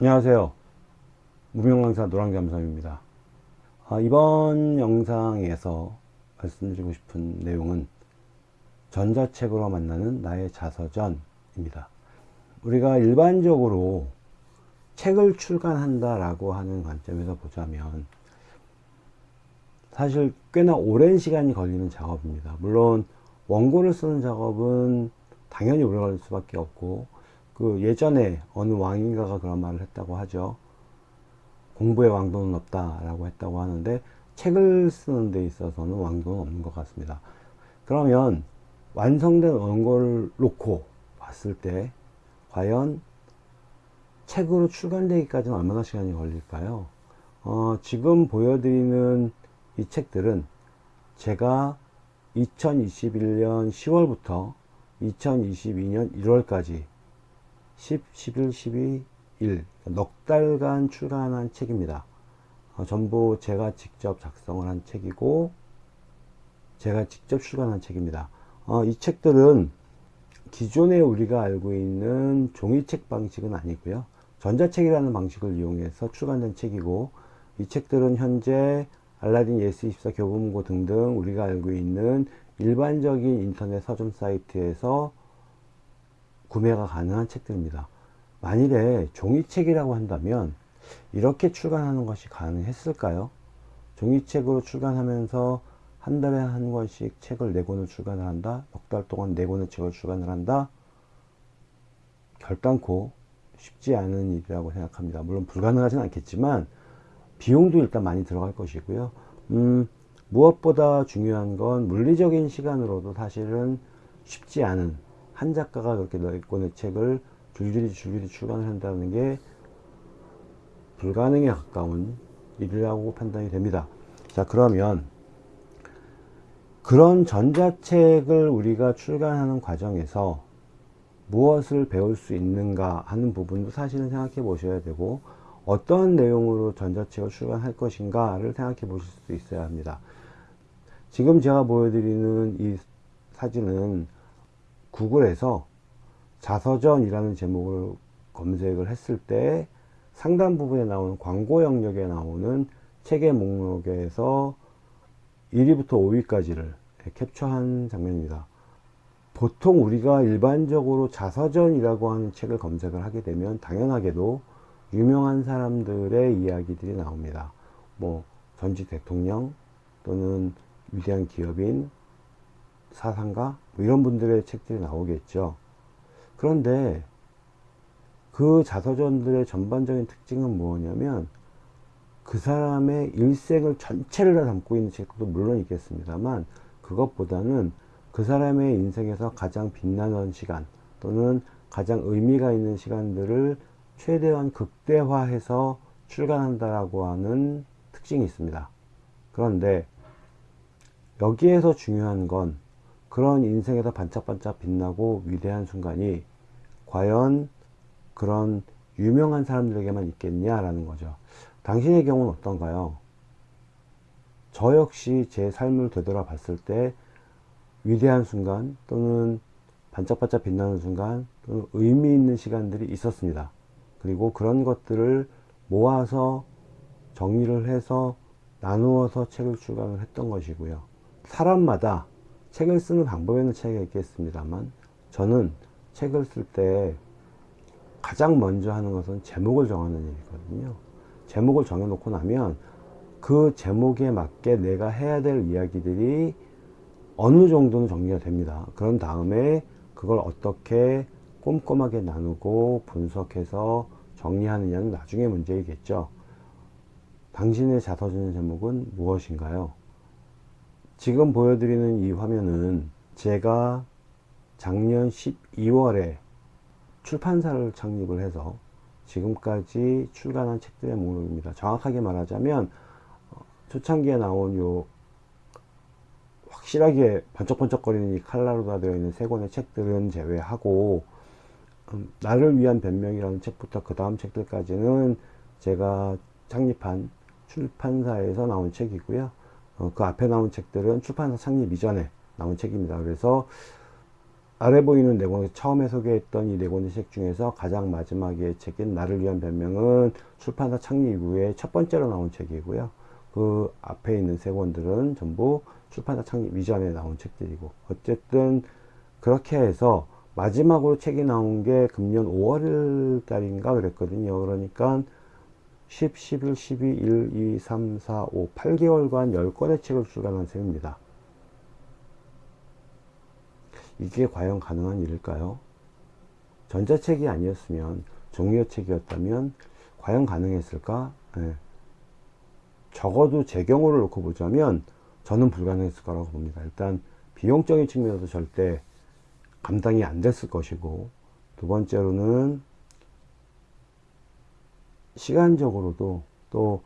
안녕하세요. 무명강사 노랑잠삼입니다. 아, 이번 영상에서 말씀드리고 싶은 내용은 전자책으로 만나는 나의 자서전 입니다. 우리가 일반적으로 책을 출간한다 라고 하는 관점에서 보자면 사실 꽤나 오랜 시간이 걸리는 작업입니다. 물론 원고를 쓰는 작업은 당연히 오래 걸릴 수밖에 없고 그 예전에 어느 왕인가가 그런 말을 했다고 하죠. 공부에 왕도는 없다 라고 했다고 하는데 책을 쓰는 데 있어서는 왕도는 없는 것 같습니다. 그러면 완성된 원고를 놓고 봤을 때 과연 책으로 출간되기까지는 얼마나 시간이 걸릴까요? 어, 지금 보여드리는 이 책들은 제가 2021년 10월부터 2022년 1월까지 10, 11, 12, 1, 넉 달간 출간한 책입니다. 어, 전부 제가 직접 작성을 한 책이고, 제가 직접 출간한 책입니다. 어, 이 책들은 기존에 우리가 알고 있는 종이책 방식은 아니고요. 전자책이라는 방식을 이용해서 출간된 책이고, 이 책들은 현재 알라딘 예스24 교보문고 등등 우리가 알고 있는 일반적인 인터넷 서점 사이트에서 구매가 가능한 책들입니다. 만일에 종이책이라고 한다면 이렇게 출간하는 것이 가능했을까요? 종이책으로 출간하면서 한 달에 한 권씩 책을 네 권을 출간을 한다? 넉 달 동안 네 권의 책을 출간을 한다? 결단코 쉽지 않은 일이라고 생각합니다. 물론 불가능하진 않겠지만 비용도 일단 많이 들어갈 것이고요. 음, 무엇보다 중요한 건 물리적인 시간으로도 사실은 쉽지 않은 한 작가가 그렇게 몇 권의 책을 줄줄이 줄줄이 출간을 한다는 게 불가능에 가까운 일이라고 판단이 됩니다. 자 그러면 그런 전자책을 우리가 출간하는 과정에서 무엇을 배울 수 있는가 하는 부분도 사실은 생각해 보셔야 되고 어떤 내용으로 전자책을 출간할 것인가를 생각해 보실 수 있어야 합니다. 지금 제가 보여드리는 이 사진은 구글에서 자서전이라는 제목을 검색을 했을 때 상단 부분에 나오는 광고 영역에 나오는 책의 목록에서 1위부터 5위까지를 캡처한 장면입니다. 보통 우리가 일반적으로 자서전이라고 하는 책을 검색을 하게 되면 당연하게도 유명한 사람들의 이야기들이 나옵니다. 뭐 전직 대통령 또는 위대한 기업인 사상가 뭐 이런 분들의 책들이 나오겠죠. 그런데 그 자서전들의 전반적인 특징은 뭐냐면 그 사람의 일생을 전체를 다 담고 있는 책도 물론 있겠습니다만 그것보다는 그 사람의 인생에서 가장 빛나는 시간 또는 가장 의미가 있는 시간들을 최대한 극대화해서 출간한다라고 하는 특징이 있습니다. 그런데 여기에서 중요한 건 그런 인생에서 반짝반짝 빛나고 위대한 순간이 과연 그런 유명한 사람들에게만 있겠냐라는 거죠. 당신의 경우는 어떤가요? 저 역시 제 삶을 되돌아 봤을 때 위대한 순간 또는 반짝반짝 빛나는 순간 또는 의미 있는 시간들이 있었습니다. 그리고 그런 것들을 모아서 정리를 해서 나누어서 책을 출간을 했던 것이고요. 사람마다 책을 쓰는 방법에는 차이가 있겠습니다만 저는 책을 쓸 때 가장 먼저 하는 것은 제목을 정하는 일이거든요. 제목을 정해 놓고 나면 그 제목에 맞게 내가 해야 될 이야기들이 어느 정도는 정리가 됩니다. 그런 다음에 그걸 어떻게 꼼꼼하게 나누고 분석해서 정리하느냐는 나중에 문제이겠죠. 당신의 자서전 제목은 무엇인가요? 지금 보여드리는 이 화면은 제가 작년 12월에 출판사를 창립을 해서 지금까지 출간한 책들의 목록입니다. 정확하게 말하자면 어, 초창기에 나온 요 확실하게 번쩍번쩍거리는 이 칼라로 다 되어 있는 세 권의 책들은 제외하고 음, 나를 위한 변명이라는 책부터 그 다음 책들까지는 제가 창립한 출판사에서 나온 책이고요. 어, 그 앞에 나온 책들은 출판사 창립 이전에 나온 책입니다. 그래서 아래 보이는 네 권의 처음에 소개했던 이 네 권의 책 중에서 가장 마지막의 책인 나를 위한 변명은 출판사 창립 이후에 첫 번째로 나온 책이고요. 그 앞에 있는 세 권들은 전부 출판사 창립 이전에 나온 책들이고 어쨌든 그렇게 해서 마지막으로 책이 나온 게 금년 5월 달인가 그랬거든요. 그러니까 10, 11, 12, 1, 2, 3, 4, 5, 8개월간 10권의 책을 출간한 셈입니다. 이게 과연 가능한 일일까요? 전자책이 아니었으면 종이어책이었다면 과연 가능했을까? 네. 적어도 제 경우를 놓고 보자면 저는 불가능했을 거라고 봅니다. 일단 비용적인 측면에서 절대 감당이 안 됐을 것이고 두 번째로는 시간적으로도 또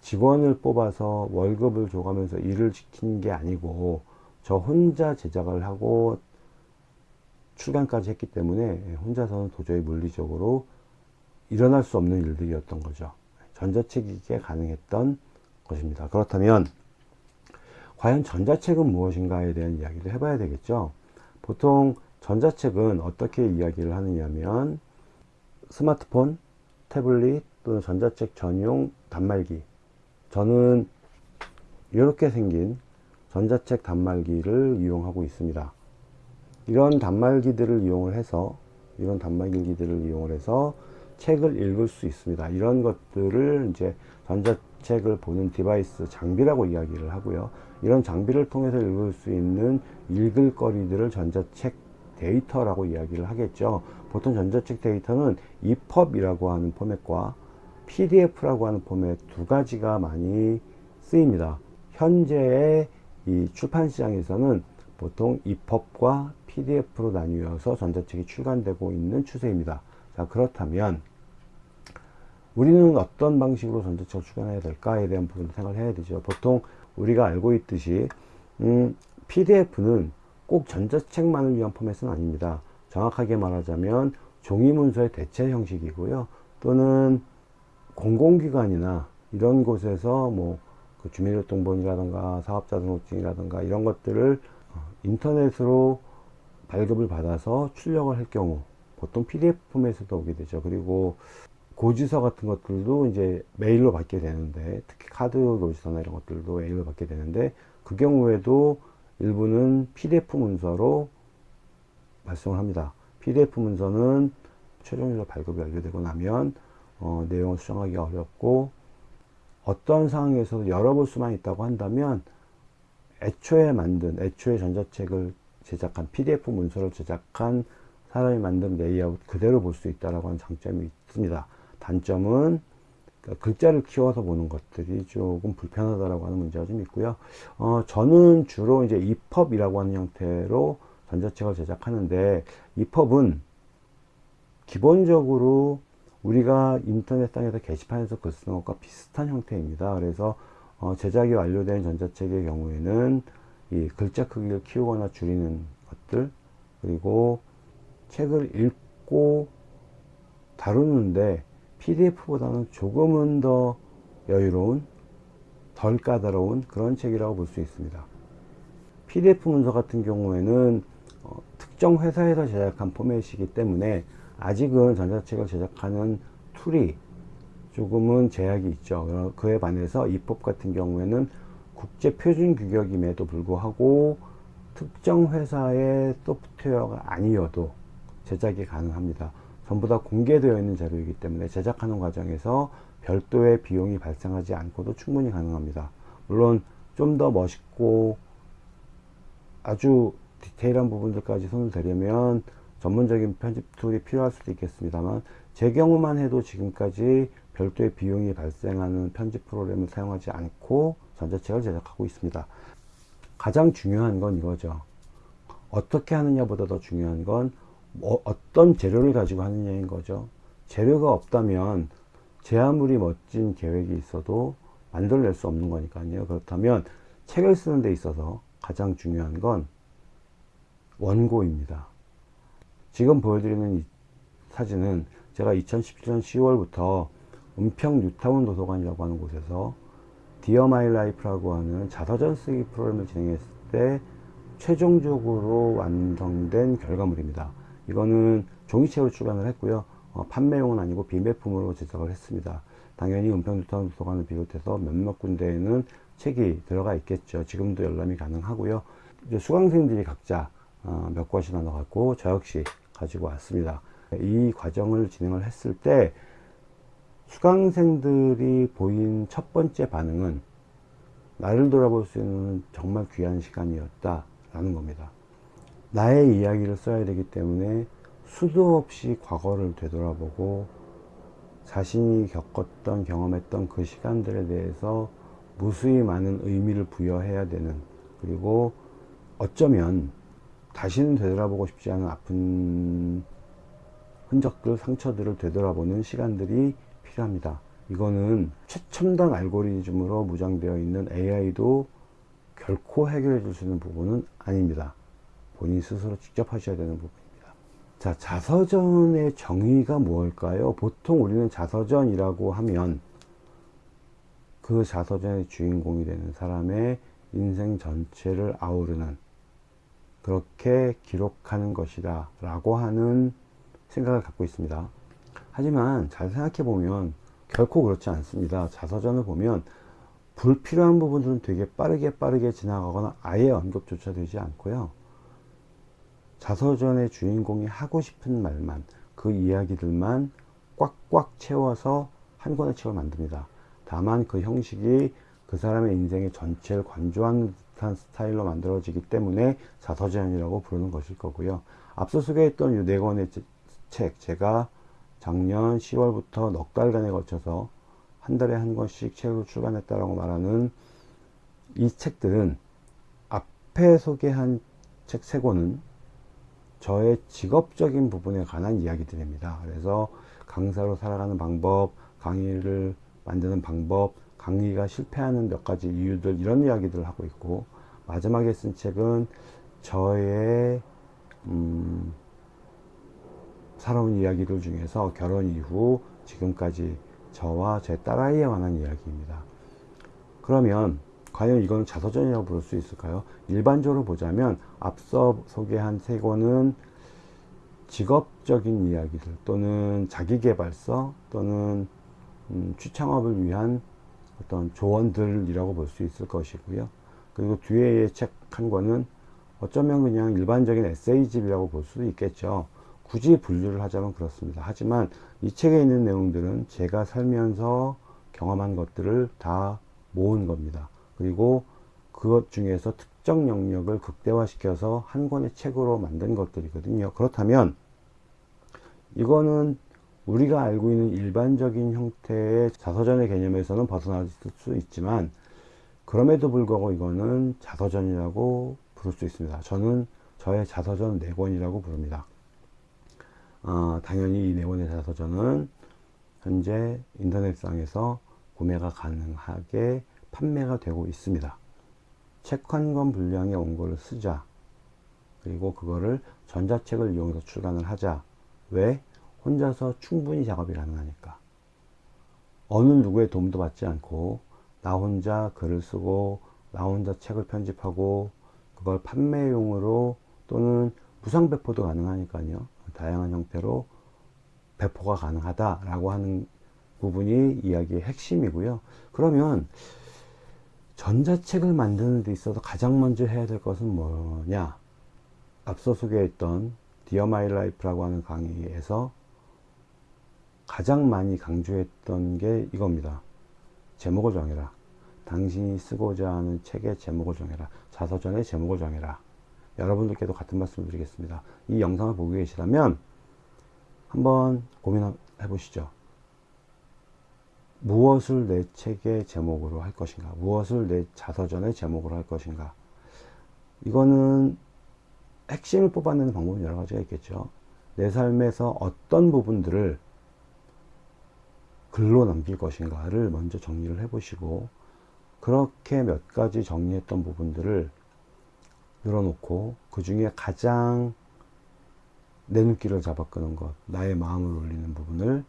직원을 뽑아서 월급을 줘가면서 일을 시킨 게 아니고 저 혼자 제작을 하고 출간까지 했기 때문에 혼자서는 도저히 물리적으로 일어날 수 없는 일들이었던 거죠. 전자책이기에 가능했던 것입니다. 그렇다면 과연 전자책은 무엇인가에 대한 이야기를 해봐야 되겠죠. 보통 전자책은 어떻게 이야기를 하느냐면 스마트폰, 태블릿 또는 전자책 전용 단말기 저는 이렇게 생긴 전자책 단말기를 이용하고 있습니다. 이런 단말기들을 이용을 해서 이런 단말기들을 이용을 해서 책을 읽을 수 있습니다. 이런 것들을 이제 전자책을 보는 device 장비라고 이야기를 하고요. 이런 장비를 통해서 읽을 수 있는 읽을 거리들을 전자책 데이터라고 이야기를 하겠죠. 보통 전자책 데이터는 EPUB이라고 하는 포맷과 PDF라고 하는 포맷 두 가지가 많이 쓰입니다. 현재의 이 출판 시장에서는 보통 EPUB과 PDF로 나뉘어서 전자책이 출간되고 있는 추세입니다. 자, 그렇다면 우리는 어떤 방식으로 전자책을 출간해야 될까에 대한 부분을 생각을 해야 되죠. 보통 우리가 알고 있듯이 음, PDF는 꼭 전자책만을 위한 포맷은 아닙니다. 정확하게 말하자면 종이 문서의 대체 형식이고요. 또는 공공기관이나 이런 곳에서 뭐 그 주민등록번이라든가 사업자 등록증이라든가 이런 것들을 어, 인터넷으로 발급을 받아서 출력을 할 경우 보통 PDF 포맷에도 오게 되죠. 그리고 고지서 같은 것들도 이제 메일로 받게 되는데 특히 카드 고지서나 이런 것들도 메일로 받게 되는데 그 경우에도 일부는 PDF 문서로 발송을 합니다. PDF 문서는 최종적으로 발급이 완료되고 나면 어, 내용을 수정하기 어렵고 어떤 상황에서도 열어볼 수만 있다고 한다면 애초에 만든 애초에 전자책을 제작한 PDF 문서를 제작한 사람이 만든 레이아웃 그대로 볼 수 있다라고 하는 장점이 있습니다. 단점은 그러니까 글자를 키워서 보는 것들이 조금 불편하다라고 하는 문제가 좀 있고요. 어, 저는 주로 이제 EPUB이라고 하는 형태로 전자책을 제작하는데 EPUB은 기본적으로 우리가 인터넷상에서 게시판에서 글 쓰는 것과 비슷한 형태입니다. 그래서 어, 제작이 완료된 전자책의 경우에는 이 글자 크기를 키우거나 줄이는 것들 그리고 책을 읽고 다루는데 PDF보다는 조금은 더 여유로운 덜 까다로운 그런 책이라고 볼 수 있습니다. PDF 문서 같은 경우에는 어, 특정 회사에서 제작한 포맷이기 때문에 아직은 전자책을 제작하는 툴이 조금은 제약이 있죠. 그에 반해서 EPUB 같은 경우에는 국제 표준 규격임에도 불구하고 특정 회사의 소프트웨어가 아니어도 제작이 가능합니다. 전부 다 공개되어 있는 자료이기 때문에 제작하는 과정에서 별도의 비용이 발생하지 않고도 충분히 가능합니다. 물론 좀 더 멋있고 아주 디테일한 부분들까지 손을 대려면 전문적인 편집 툴이 필요할 수도 있겠습니다만 제 경우만 해도 지금까지 별도의 비용이 발생하는 편집 프로그램을 사용하지 않고 전자책을 제작하고 있습니다. 가장 중요한 건 이거죠. 어떻게 하느냐 보다 더 중요한 건 뭐 어떤 재료를 가지고 하느냐인 거죠. 재료가 없다면 제 아무리 멋진 계획이 있어도 만들어낼 수 없는 거니까요. 그렇다면 책을 쓰는 데 있어서 가장 중요한 건 원고입니다. 지금 보여드리는 이 사진은 제가 2017년 10월부터 은평 뉴타운 도서관이라고 하는 곳에서 Dear My Life라고 하는 자서전 쓰기 프로그램을 진행했을 때 최종적으로 완성된 결과물입니다. 이거는 종이책으로 출간을 했고요. 어, 판매용은 아니고 비매품으로 제작을 했습니다. 당연히 은평도서관 도서관을 비롯해서 몇몇 군데에는 책이 들어가 있겠죠. 지금도 열람이 가능하고요. 이제 수강생들이 각자 어, 몇 권이나 나눠 갖고 저 역시 가지고 왔습니다. 이 과정을 진행을 했을 때 수강생들이 보인 첫 번째 반응은 나를 돌아볼 수 있는 정말 귀한 시간이었다 라는 겁니다. 나의 이야기를 써야 되기 때문에 수도 없이 과거를 되돌아보고 자신이 겪었던 경험했던 그 시간들에 대해서 무수히 많은 의미를 부여해야 되는 그리고 어쩌면 다시는 되돌아보고 싶지 않은 아픈 흔적들, 상처들을 되돌아보는 시간들이 필요합니다. 이거는 최첨단 알고리즘으로 무장되어 있는 AI도 결코 해결해 줄 수 있는 부분은 아닙니다. 본인 스스로 직접 하셔야 되는 부분입니다. 자, 자서전의 정의가 무엇일까요? 보통 우리는 자서전이라고 하면 그 자서전의 주인공이 되는 사람의 인생 전체를 아우르는 그렇게 기록하는 것이다 라고 하는 생각을 갖고 있습니다. 하지만 잘 생각해 보면 결코 그렇지 않습니다. 자서전을 보면 불필요한 부분들은 되게 빠르게 빠르게 지나가거나 아예 언급조차 되지 않고요. 자서전의 주인공이 하고 싶은 말만 그 이야기들만 꽉꽉 채워서 한 권의 책을 만듭니다. 다만 그 형식이 그 사람의 인생의 전체를 관조한 듯한 스타일로 만들어지기 때문에 자서전이라고 부르는 것일 거고요. 앞서 소개했던 이 네 권의 책 제가 작년 10월부터 넉 달간에 걸쳐서 한 달에 한 권씩 책을 출간했다라고 말하는 이 책들은 앞에 소개한 책 세 권은 저의 직업적인 부분에 관한 이야기들입니다. 그래서 강사로 살아가는 방법, 강의를 만드는 방법, 강의가 실패하는 몇 가지 이유들 이런 이야기들을 하고 있고 마지막에 쓴 책은 저의 음, 살아온 이야기들 중에서 결혼 이후 지금까지 저와 제 딸아이에 관한 이야기입니다. 그러면 과연 이건 자서전이라고 부를 수 있을까요? 일반적으로 보자면 앞서 소개한 세 권은 직업적인 이야기들 또는 자기개발서 또는 음, 취창업을 위한 어떤 조언들이라고 볼 수 있을 것이고요. 그리고 뒤에 책 한 권은 어쩌면 그냥 일반적인 에세이집이라고 볼 수도 있겠죠. 굳이 분류를 하자면 그렇습니다. 하지만 이 책에 있는 내용들은 제가 살면서 경험한 것들을 다 모은 겁니다. 그리고 그것 중에서 특정 영역을 극대화시켜서 한 권의 책으로 만든 것들이거든요. 그렇다면 이거는 우리가 알고 있는 일반적인 형태의 자서전의 개념에서는 벗어날 수 있지만 그럼에도 불구하고 이거는 자서전이라고 부를 수 있습니다. 저는 저의 자서전 4권이라고 부릅니다. 어, 당연히 이 네권의 자서전은 현재 인터넷상에서 구매가 가능하게 판매가 되고 있습니다. 책 한 권 분량의 원고를 쓰자. 그리고 그거를 전자책을 이용해서 출간을 하자. 왜? 혼자서 충분히 작업이 가능하니까. 어느 누구의 도움도 받지 않고 나 혼자 글을 쓰고 나 혼자 책을 편집하고 그걸 판매용으로 또는 무상 배포도 가능하니까요. 다양한 형태로 배포가 가능하다라고 하는 부분이 이야기의 핵심이고요. 그러면 전자책을 만드는 데 있어서 가장 먼저 해야 될 것은 뭐냐? 앞서 소개했던 Dear My Life라고 하는 강의에서 가장 많이 강조했던 게 이겁니다. 제목을 정해라. 당신이 쓰고자 하는 책의 제목을 정해라. 자서전의 제목을 정해라. 여러분들께도 같은 말씀 을 드리겠습니다. 이 영상을 보고 계시다면 한번 고민해 보시죠. 무엇을 내 책의 제목으로 할 것인가? 무엇을 내 자서전의 제목으로 할 것인가? 이거는 핵심을 뽑아내는 방법은 여러 가지가 있겠죠. 내 삶에서 어떤 부분들을 글로 남길 것인가를 먼저 정리를 해 보시고 그렇게 몇 가지 정리했던 부분들을 늘어놓고 그 중에 가장 내 눈길을 잡아 끄는 것, 나의 마음을 울리는 부분을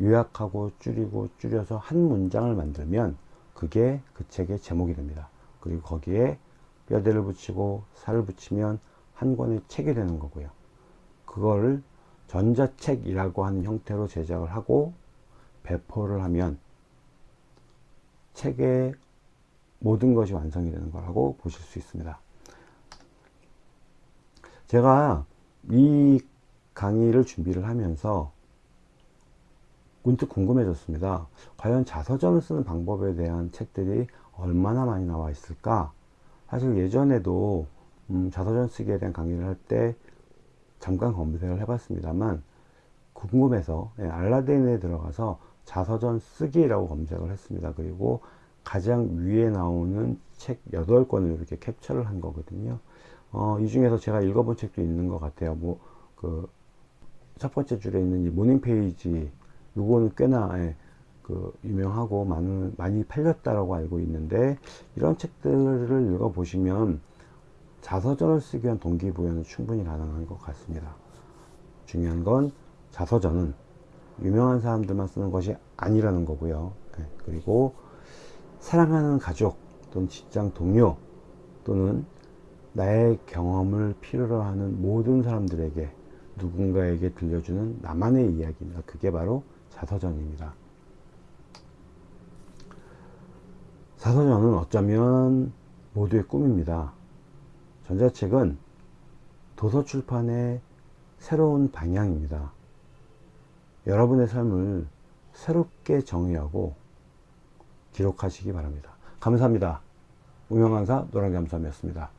요약하고 줄이고 줄여서 한 문장을 만들면 그게 그 책의 제목이 됩니다. 그리고 거기에 뼈대를 붙이고 살을 붙이면 한 권의 책이 되는 거고요. 그거를 전자책이라고 하는 형태로 제작을 하고 배포를 하면 책의 모든 것이 완성이 되는 거라고 보실 수 있습니다. 제가 이 강의를 준비를 하면서 문득 궁금해졌습니다. 과연 자서전을 쓰는 방법에 대한 책들이 얼마나 많이 나와 있을까? 사실 예전에도 음, 자서전 쓰기에 대한 강의를 할 때 잠깐 검색을 해봤습니다만 궁금해서 예, 알라딘에 들어가서 자서전 쓰기라고 검색을 했습니다. 그리고 가장 위에 나오는 책 8권을 이렇게 캡처를 한 거거든요. 어, 이 중에서 제가 읽어본 책도 있는 것 같아요. 뭐, 그, 첫 번째 줄에 있는 이 Morning Page, 요거는 꽤나, 예, 그, 유명하고 많은, 많이 팔렸다라고 알고 있는데, 이런 책들을 읽어보시면 자서전을 쓰기 위한 동기부여는 충분히 가능한 것 같습니다. 중요한 건 자서전은 유명한 사람들만 쓰는 것이 아니라는 거고요. 예, 그리고 사랑하는 가족 또는 직장 동료 또는 나의 경험을 필요로 하는 모든 사람들에게 누군가에게 들려주는 나만의 이야기입니다. 그게 바로 자서전입니다. 자서전은 어쩌면 모두의 꿈입니다. 전자책은 도서출판의 새로운 방향입니다. 여러분의 삶을 새롭게 정의하고 기록하시기 바랍니다. 감사합니다. 우명강사 노랑잠수함이었습니다.